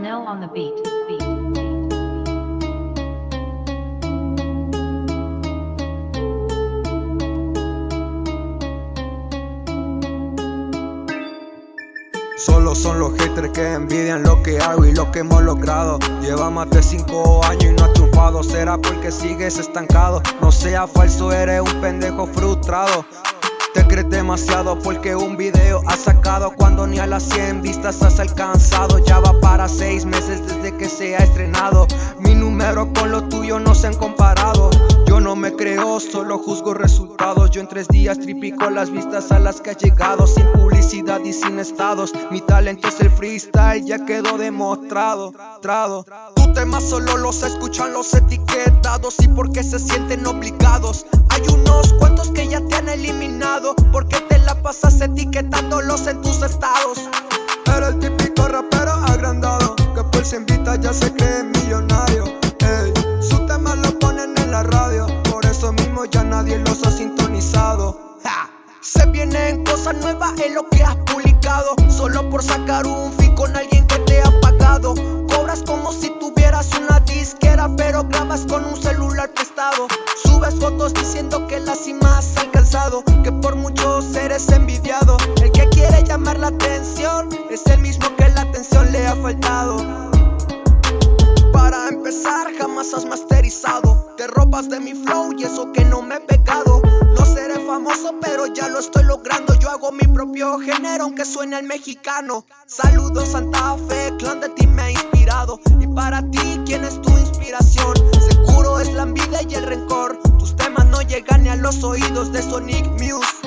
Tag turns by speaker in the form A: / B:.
A: Darnell on the beat. beat. Solo son los haters que envidian lo que hago y lo que hemos logrado Lleva más de 5 años y no ha triunfado Será porque sigues estancado No sea falso, eres un pendejo frustrado te crees demasiado porque un video has sacado Cuando ni a las 100 vistas has alcanzado. Ya va para 6 meses desde que se ha estrenado. Mi número con lo tuyo no se han comparado. Yo no me creo, solo juzgo resultados. Yo en tres días tripico las vistas a las que ha llegado Sin publicidad y sin estados. Mi talento es el freestyle, ya quedó demostrado trado. Tu tema solo los escuchan los etiquetados Y porque se sienten obligados. Hay unos cuantos que ya te han eliminado Porque te la pasas etiquetándolos en tus estados. Era el típico rapero agrandado Que por si invita ya se cree millonario. Ey, su tema lo ponen en la radio Por eso mismo ya nadie los ha sintonizado. Se vienen cosas nuevas en lo que has publicado Solo por sacar un fin con alguien Con un celular prestado. Subes fotos diciendo que la cima has alcanzado Que por muchos eres envidiado. El que quiere llamar la atención Es el mismo que la atención le ha faltado. Para empezar jamás has masterizado. Te ropas de mi flow y eso que no me he pegado. No seré famoso pero ya lo estoy logrando. Yo hago mi propio género aunque suene al mexicano. Saludos Santa Fe, clan de ti me ha inspirado. Y para ti, ¿quién es tu inspiración? Llegan a los oídos de Sonic Muse